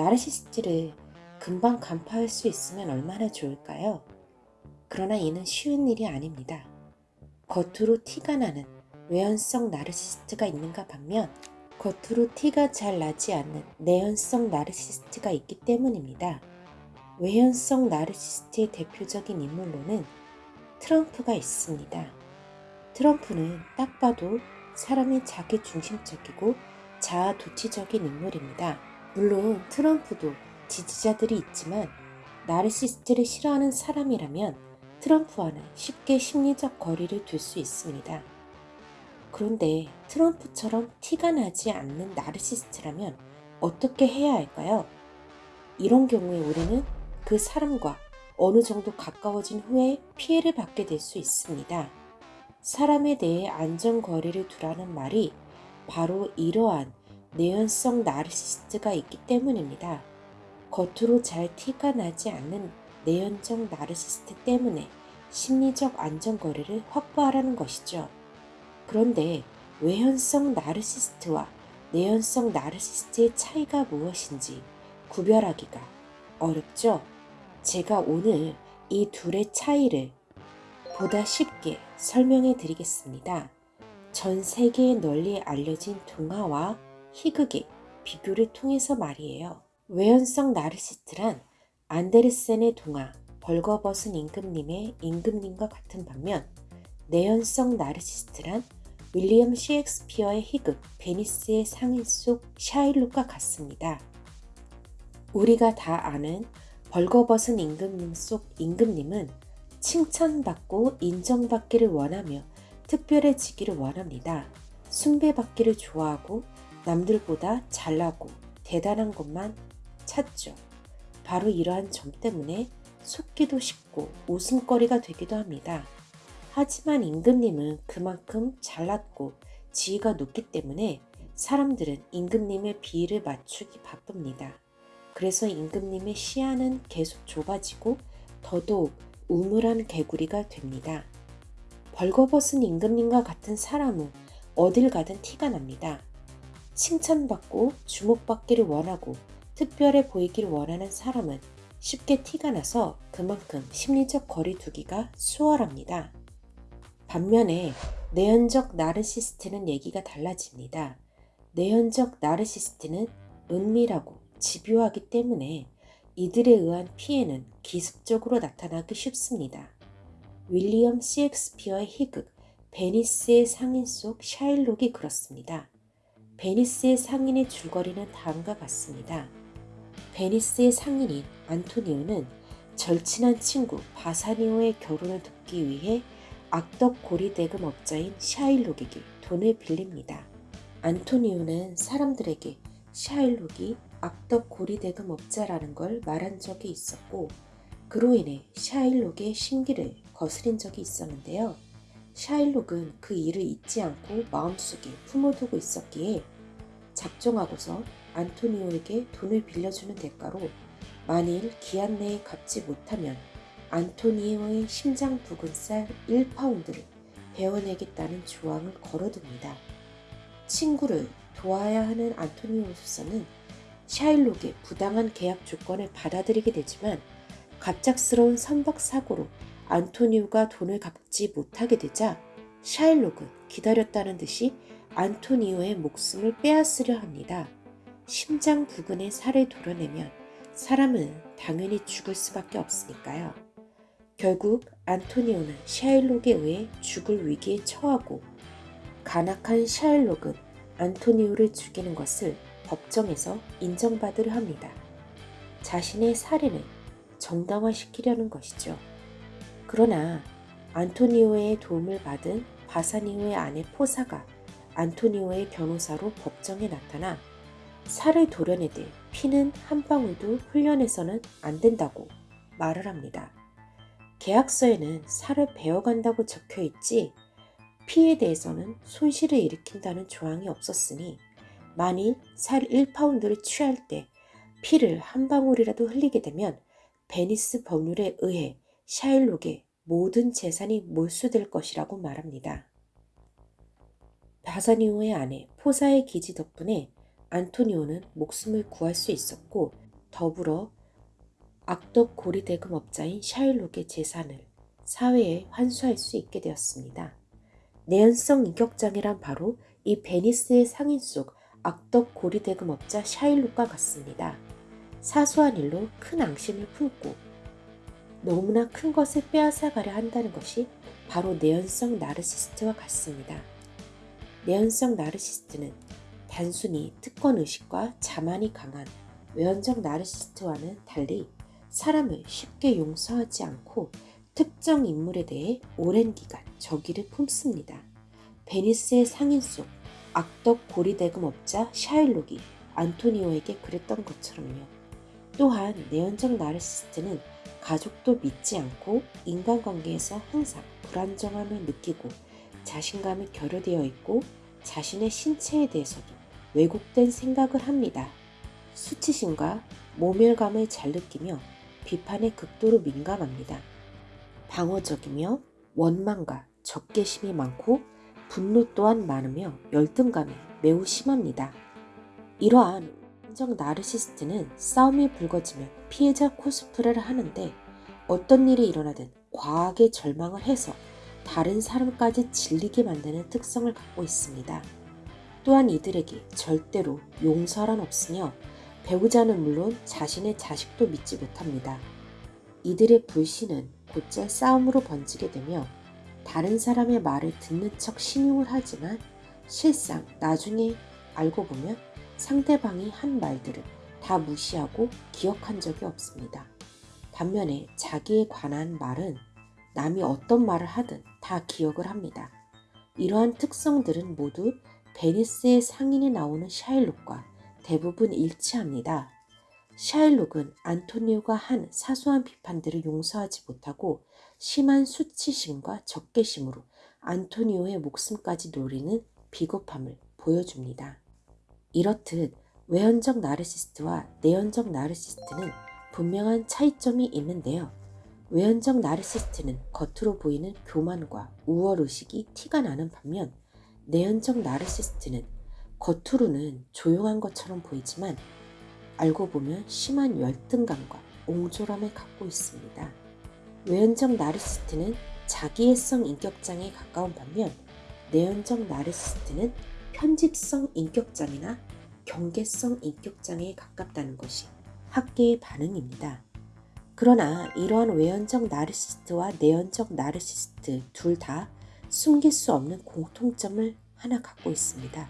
나르시스트를 금방 간파할 수 있으면 얼마나 좋을까요? 그러나 이는 쉬운 일이 아닙니다. 겉으로 티가 나는 외연성 나르시스트가 있는가 반면 겉으로 티가 잘 나지 않는 내연성 나르시스트가 있기 때문입니다. 외연성 나르시스트의 대표적인 인물로는 트럼프가 있습니다. 트럼프는 딱 봐도 사람이 자기 중심적이고 자아 도취적인 인물입니다. 물론 트럼프도 지지자들이 있지만 나르시스트를 싫어하는 사람이라면 트럼프와는 쉽게 심리적 거리를 둘 수 있습니다. 그런데 트럼프처럼 티가 나지 않는 나르시스트라면 어떻게 해야 할까요? 이런 경우에 우리는 그 사람과 어느 정도 가까워진 후에 피해를 받게 될 수 있습니다. 사람에 대해 안전거리를 두라는 말이 바로 이러한 내연성 나르시스트가 있기 때문입니다. 겉으로 잘 티가 나지 않는 내연적 나르시스트 때문에 심리적 안전거리를 확보하라는 것이죠. 그런데 외현성 나르시스트와 내연성 나르시스트의 차이가 무엇인지 구별하기가 어렵죠? 제가 오늘 이 둘의 차이를 보다 쉽게 설명해 드리겠습니다. 전 세계에 널리 알려진 동화와 희극의 비교를 통해서 말이에요. 외현성 나르시스트란 안데르센의 동화 벌거벗은 임금님의 임금님과 같은 반면 내현성 나르시스트란 윌리엄 셰익스피어의 희극 베니스의 상인 속 샤일록과 같습니다. 우리가 다 아는 벌거벗은 임금님 속 임금님은 칭찬받고 인정받기를 원하며 특별해지기를 원합니다. 숭배받기를 좋아하고 남들보다 잘나고 대단한 것만 찾죠. 바로 이러한 점 때문에 속기도 쉽고 웃음거리가 되기도 합니다. 하지만 임금님은 그만큼 잘났고 지위가 높기 때문에 사람들은 임금님의 비위를 맞추기 바쁩니다. 그래서 임금님의 시야는 계속 좁아지고 더더욱 우물한 개구리가 됩니다. 벌거벗은 임금님과 같은 사람은 어딜 가든 티가 납니다. 칭찬받고 주목받기를 원하고 특별해 보이기를 원하는 사람은 쉽게 티가 나서 그만큼 심리적 거리두기가 수월합니다. 반면에 내현적 나르시스트는 얘기가 달라집니다. 내현적 나르시스트는 은밀하고 집요하기 때문에 이들에 의한 피해는 기습적으로 나타나기 쉽습니다. 윌리엄 셰익스피어의 희극 베니스의 상인 속 샤일록이 그렇습니다. 베니스의 상인의 줄거리는 다음과 같습니다. 베니스의 상인인 안토니오는 절친한 친구 바사니오의 결혼을 돕기 위해 악덕 고리 대금 업자인 샤일록에게 돈을 빌립니다. 안토니오는 사람들에게 샤일록이 악덕 고리 대금 업자라는 걸 말한 적이 있었고 그로 인해 샤일록의 심기를 거스린 적이 있었는데요. 샤일록은 그 일을 잊지 않고 마음속에 품어두고 있었기에 작정하고서 안토니오에게 돈을 빌려주는 대가로 만일 기한 내에 갚지 못하면 안토니오의 심장 부근 쌀 1파운드를 베어내겠다는 조항을 걸어둡니다. 친구를 도와야 하는 안토니오로서는 샤일록의 부당한 계약 조건을 받아들이게 되지만 갑작스러운 선박 사고로 안토니오가 돈을 갚지 못하게 되자 샤일록은 기다렸다는 듯이 안토니오의 목숨을 빼앗으려 합니다. 심장 부근에 살을 도려내면 사람은 당연히 죽을 수밖에 없으니까요. 결국 안토니오는 샤일록에 의해 죽을 위기에 처하고 간악한 샤일록은 안토니오를 죽이는 것을 법정에서 인정받으려 합니다. 자신의 살인을 정당화시키려는 것이죠. 그러나 안토니오의 도움을 받은 바사니오의 아내 포사가 안토니오의 변호사로 법정에 나타나 살을 도려내되 피는 한 방울도 흘려내서는 안 된다고 말을 합니다. 계약서에는 살을 베어간다고 적혀 있지 피에 대해서는 손실을 일으킨다는 조항이 없었으니 만일 살 1파운드를 취할 때 피를 한 방울이라도 흘리게 되면 베니스 법률에 의해 샤일록의 모든 재산이 몰수될 것이라고 말합니다. 바사니오의 아내 포샤의 기지 덕분에 안토니오는 목숨을 구할 수 있었고 더불어 악덕 고리 대금업자인 샤일록의 재산을 사회에 환수할 수 있게 되었습니다. 내현성 인격장애란 바로 이 베니스의 상인 속 악덕 고리 대금업자 샤일록과 같습니다. 사소한 일로 큰 앙심을 품고 너무나 큰 것을 빼앗아가려 한다는 것이 바로 내연성 나르시스트와 같습니다. 내연성 나르시스트는 단순히 특권 의식과 자만이 강한 외연적 나르시스트와는 달리 사람을 쉽게 용서하지 않고 특정 인물에 대해 오랜 기간 적의를 품습니다. 베니스의 상인 속 악덕 고리대금업자 샤일록이 안토니오에게 그랬던 것처럼요. 또한 내연적 나르시스트는 가족도 믿지 않고 인간관계에서 항상 불안정함을 느끼고 자신감이 결여되어 있고 자신의 신체에 대해서도 왜곡된 생각을 합니다. 수치심과 모멸감을 잘 느끼며 비판에 극도로 민감합니다. 방어적이며 원망과 적개심이 많고 분노 또한 많으며 열등감이 매우 심합니다. 이러한 인정 나르시스트는 싸움이 불거지면 피해자 코스프레를 하는데 어떤 일이 일어나든 과하게 절망을 해서 다른 사람까지 질리게 만드는 특성을 갖고 있습니다. 또한 이들에게 절대로 용서란 없으며 배우자는 물론 자신의 자식도 믿지 못합니다. 이들의 불신은 곧잘 싸움으로 번지게 되며 다른 사람의 말을 듣는 척 신용을 하지만 실상 나중에 알고 보면 상대방이 한 말들을 다 무시하고 기억한 적이 없습니다. 반면에 자기에 관한 말은 남이 어떤 말을 하든 다 기억을 합니다. 이러한 특성들은 모두 베니스의 상인에 나오는 샤일록과 대부분 일치합니다. 샤일록은 안토니오가 한 사소한 비판들을 용서하지 못하고 심한 수치심과 적개심으로 안토니오의 목숨까지 노리는 비겁함을 보여줍니다. 이렇듯 외연적 나르시스트와 내연적 나르시스트는 분명한 차이점이 있는데요. 외연적 나르시스트는 겉으로 보이는 교만과 우월의식이 티가 나는 반면 내연적 나르시스트는 겉으로는 조용한 것처럼 보이지만 알고 보면 심한 열등감과 옹졸함을 갖고 있습니다. 외연적 나르시스트는 자기애성 인격장에 가까운 반면 내연적 나르시스트는 편집성 인격장애나 경계성 인격장애에 가깝다는 것이 학계의 반응입니다. 그러나 이러한 외연적 나르시스트와 내연적 나르시스트 둘 다 숨길 수 없는 공통점을 하나 갖고 있습니다.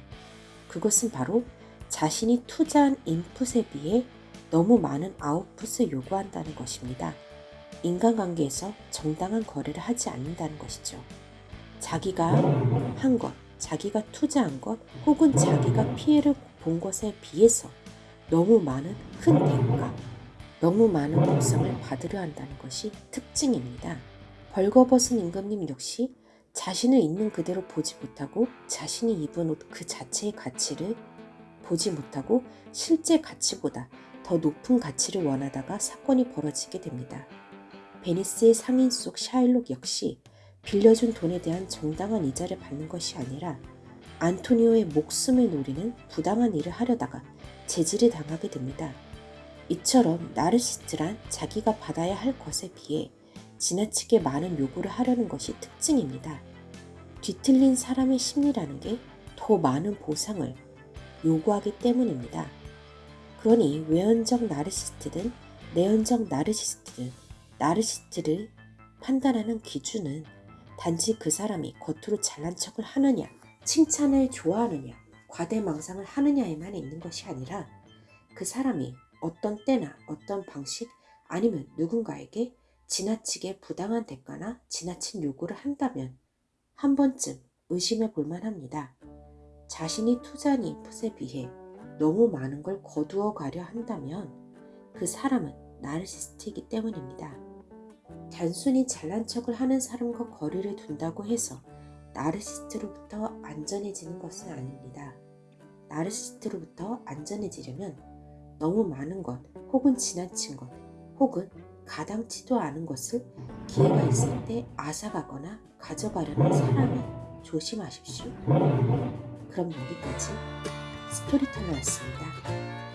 그것은 바로 자신이 투자한 인풋에 비해 너무 많은 아웃풋을 요구한다는 것입니다. 인간관계에서 정당한 거래를 하지 않는다는 것이죠. 자기가 한 것, 자기가 투자한 것, 혹은 자기가 피해를 본 것에 비해서 너무 많은 큰 대가, 너무 많은 보상을 받으려 한다는 것이 특징입니다. 벌거벗은 임금님 역시 자신을 있는 그대로 보지 못하고 자신이 입은 옷 그 자체의 가치를 보지 못하고 실제 가치보다 더 높은 가치를 원하다가 사건이 벌어지게 됩니다. 베니스의 상인 속 샤일록 역시 빌려준 돈에 대한 정당한 이자를 받는 것이 아니라 안토니오의 목숨을 노리는 부당한 일을 하려다가 제지를 당하게 됩니다. 이처럼 나르시스트란 자기가 받아야 할 것에 비해 지나치게 많은 요구를 하려는 것이 특징입니다. 뒤틀린 사람의 심리라는 게 더 많은 보상을 요구하기 때문입니다. 그러니 외연적 나르시스트든 내연적 나르시스트든 나르시스트를 판단하는 기준은 단지 그 사람이 겉으로 잘난 척을 하느냐, 칭찬을 좋아하느냐, 과대망상을 하느냐에만 있는 것이 아니라 그 사람이 어떤 때나 어떤 방식 아니면 누군가에게 지나치게 부당한 대가나 지나친 요구를 한다면 한 번쯤 의심해 볼 만 합니다. 자신이 투자한 인풋에 비해 너무 많은 걸 거두어 가려 한다면 그 사람은 나르시스트이기 때문입니다. 단순히 잘난 척을 하는 사람과 거리를 둔다고 해서 나르시스트로부터 안전해지는 것은 아닙니다. 나르시스트로부터 안전해지려면 너무 많은 것 혹은 지나친 것 혹은 가당치도 않은 것을 기회가 있을 때 앗아가거나 가져가려는 사람이 조심하십시오. 그럼 여기까지 스토리텔러였습니다.